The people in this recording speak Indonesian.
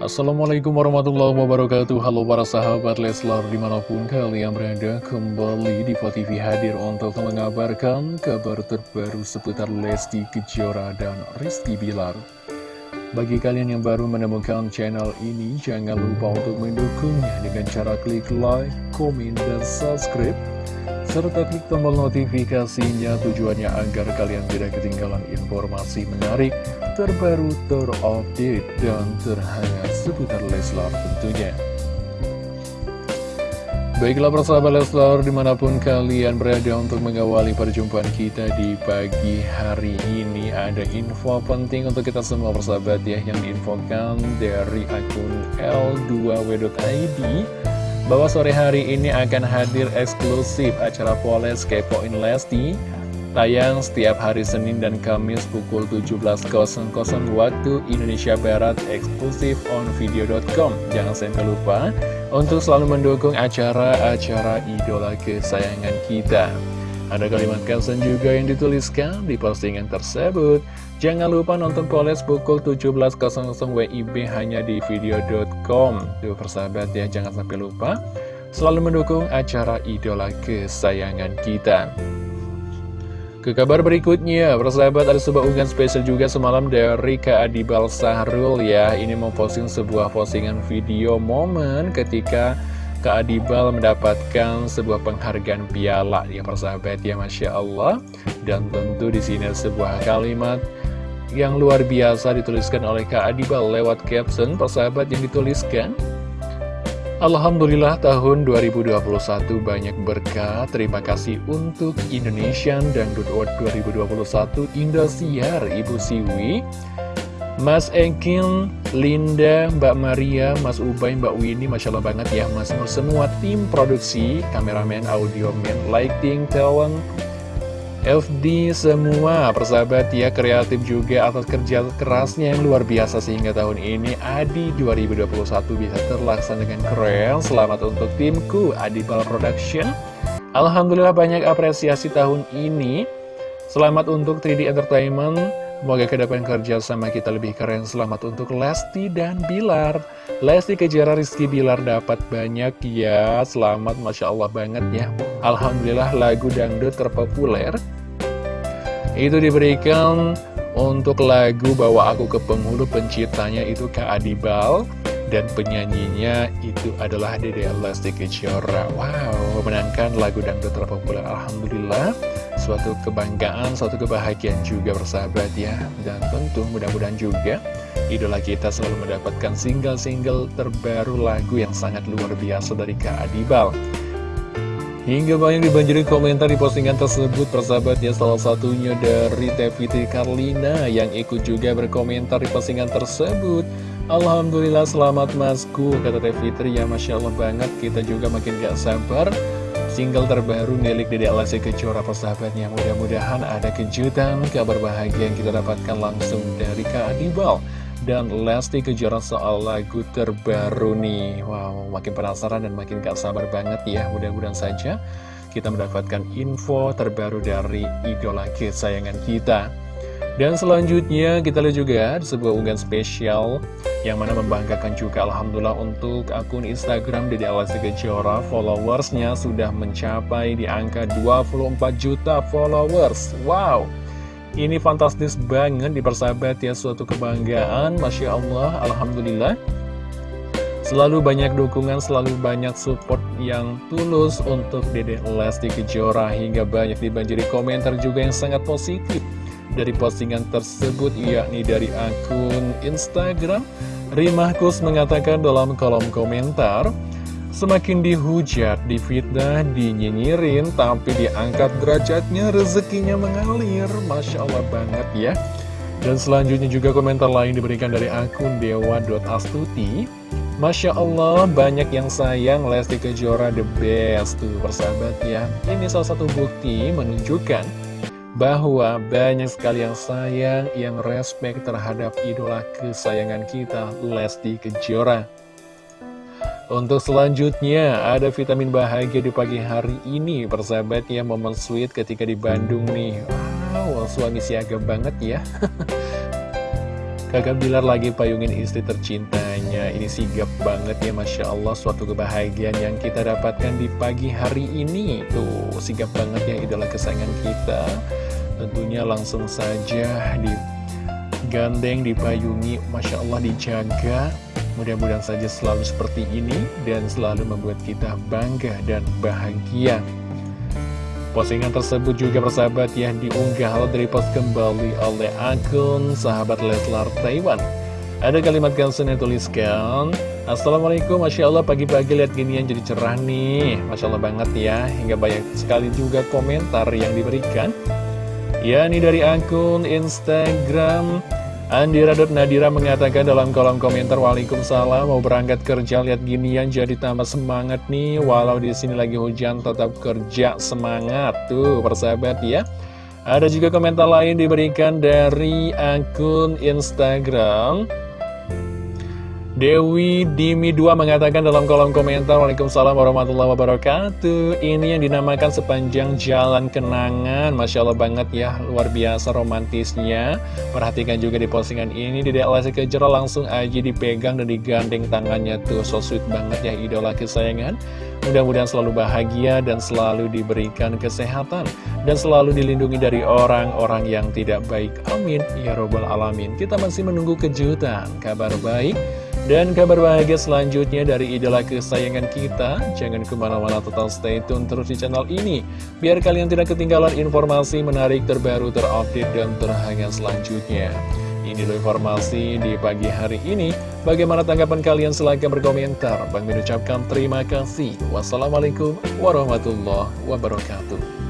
Assalamualaikum warahmatullahi wabarakatuh. Halo para sahabat Leslar di mana pun kalian berada Kembali di TV hadir untuk mengabarkan kabar terbaru seputar Lesti Kejora dan Rizky Bilar. Bagi kalian yang baru menemukan channel ini Jangan lupa untuk mendukungnya dengan cara klik like, komen, dan subscribe serta klik tombol notifikasinya tujuannya agar kalian tidak ketinggalan informasi menarik, terbaru, terupdate, dan terhangat seputar Leslar tentunya. Baiklah persahabat Leslar di mana pun kalian berada untuk mengawali perjumpaan kita di pagi hari ini Ada info penting untuk kita semua persahabat ya yang diinfokan dari akun L2W.id bahwa sore hari ini akan hadir eksklusif acara Poles Kepoin Lesti tayang setiap hari Senin dan Kamis pukul 17.00 waktu Indonesia Barat eksklusif on video.com jangan sampai lupa untuk selalu mendukung acara-acara idola kesayangan kita ada kalimat caption juga yang dituliskan di postingan tersebut. Jangan lupa nonton Poles pukul 17.00 WIB hanya di video.com. Tuh persahabat ya, jangan sampai lupa. Selalu mendukung acara idola kesayangan kita. Ke kabar berikutnya, persahabat ada sebuah unggahan spesial juga semalam dari Kak Adibal Sahrul ya. Ini memposting sebuah postingan video momen ketika Kak Adibal mendapatkan sebuah penghargaan piala ya persahabat ya Masya Allah. Dan tentu di sini sebuah kalimat yang luar biasa dituliskan oleh Kak Adibal lewat caption persahabat yang dituliskan. Alhamdulillah tahun 2021 banyak berkah. Terima kasih untuk Indonesian Dangdut Award 2021 Indosiar Ibu Siwi Mas Ekin, Linda, Mbak Maria, Mas Ubay, Mbak Winnie, Masya Allah banget ya Mas Nur. Semua tim produksi, kameramen, audioman, lighting, talent, FD semua persahabat ya kreatif juga atas kerja kerasnya yang luar biasa sehingga tahun ini Adi 2021 bisa terlaksana dengan keren. Selamat untuk timku Adi Bal Production. Alhamdulillah banyak apresiasi tahun ini. Selamat untuk 3D Entertainment Semoga ke depan kerja sama kita lebih keren. Selamat untuk Lesti dan Bilar. Lesti Kejara Rizky Bilar dapat banyak ya. Selamat Masya Allah banget ya. Alhamdulillah lagu dangdut terpopuler. Itu diberikan untuk lagu Bawa Aku ke Penghulu. Penciptanya itu Kak Adibal dan penyanyinya itu adalah Dede Lesti Kejora. Wow, memenangkan lagu dangdut terpopuler. Alhamdulillah Suatu kebanggaan, suatu kebahagiaan juga bersahabat ya. Dan tentu mudah-mudahan juga Idola kita selalu mendapatkan single-single terbaru lagu yang sangat luar biasa dari Kak Adibal Hingga banyak dibanjiri komentar di postingan tersebut persahabat ya salah satunya dari Teviti Karlina yang ikut juga berkomentar di postingan tersebut. Alhamdulillah selamat masku Kata Teh Fitri ya Masya Allah banget Kita juga makin gak sabar Single terbaru milik Dede Alasi Kejora persahabatnya Mudah-mudahan ada kejutan Kabar bahagia yang kita dapatkan langsung dari Kak Adibal Dan Lesti Kejora soal lagu terbaru nih. Wow makin penasaran dan makin gak sabar banget ya. Mudah-mudahan saja kita mendapatkan info terbaru dari idola kesayangan kita dan selanjutnya kita lihat juga sebuah unggahan spesial yang mana membanggakan juga Alhamdulillah untuk akun Instagram Dede Alasi Kejora. Followersnya sudah mencapai di angka 24 juta followers. Wow! Ini fantastis banget di persahabat ya suatu kebanggaan. Masya Allah Alhamdulillah. Selalu banyak dukungan, selalu banyak support yang tulus untuk Dede Lesti Kejora. Hingga banyak dibanjiri komentar juga yang sangat positif dari postingan tersebut yakni dari akun Instagram Rimahkus mengatakan dalam kolom komentar Semakin dihujat, difitnah, dinyinyirin, tapi diangkat derajatnya, rezekinya mengalir. Masya Allah banget ya. Dan selanjutnya juga komentar lain diberikan dari akun dewa.astuti. Masya Allah, banyak yang sayang Lesti Kejora the best tuh persahabat ya. Ini salah satu bukti menunjukkan bahwa banyak sekali yang sayang, yang respect terhadap idola kesayangan kita, Lesti Kejora. Untuk selanjutnya, ada vitamin bahagia di pagi hari ini, persahabat ya, momen sweet ketika di Bandung nih. Wow, suami siaga banget ya. Kakak Bilar lagi payungin istri tercintanya Ini sigap banget ya Masya Allah Suatu kebahagiaan yang kita dapatkan di pagi hari ini Tuh sigap banget ya idola kesayangan kita Tentunya langsung saja digandeng, dipayungi Masya Allah dijaga Mudah-mudahan saja selalu seperti ini Dan selalu membuat kita bangga dan bahagia Postingan tersebut juga bersahabat ya diunggah dari post kembali oleh akun sahabat Leslar Taiwan. Ada kalimat caption yang tuliskan, Assalamualaikum, Masya Allah pagi-pagi lihat ginian jadi cerah nih. Masya Allah banget ya, hingga banyak sekali juga komentar yang diberikan. Ya, ini dari akun Instagram. Andira Nadira mengatakan dalam kolom komentar Waalaikumsalam mau berangkat kerja lihat ginian jadi tambah semangat nih. Walau di sini lagi hujan tetap kerja semangat. Tuh persahabat ya. Ada juga komentar lain diberikan dari akun Instagram Dewi Dimi 2 mengatakan dalam kolom komentar Waalaikumsalam warahmatullahi wabarakatuh. Ini yang dinamakan sepanjang jalan kenangan. Masya Allah banget ya Luar biasa romantisnya. Perhatikan juga di postingan ini Di Lesti Kejora langsung aja dipegang dan digandeng tangannya tuh. So sweet banget ya idola kesayangan. Mudah-mudahan selalu bahagia dan selalu diberikan kesehatan Dan selalu dilindungi dari orang-orang yang tidak baik. Amin. Ya Robbal Alamin. Kita masih menunggu kejutan. Kabar baik dan kabar bahagia selanjutnya dari idola kesayangan kita. Jangan ke mana-mana total stay tune terus di channel ini. Biar kalian tidak ketinggalan informasi menarik terbaru terupdate dan terhangat selanjutnya. Ini adalah informasi di pagi hari ini. Bagaimana tanggapan kalian? Silahkan berkomentar. Bang mengucapkan terima kasih. Wassalamualaikum warahmatullahi wabarakatuh